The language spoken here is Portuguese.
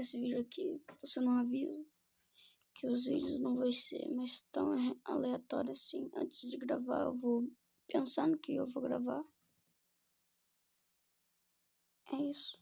esse vídeo aqui você sendo um aviso que os vídeos não vão ser mais tão aleatórios assim. Antes de gravar, eu vou pensar no que eu vou gravar. É isso.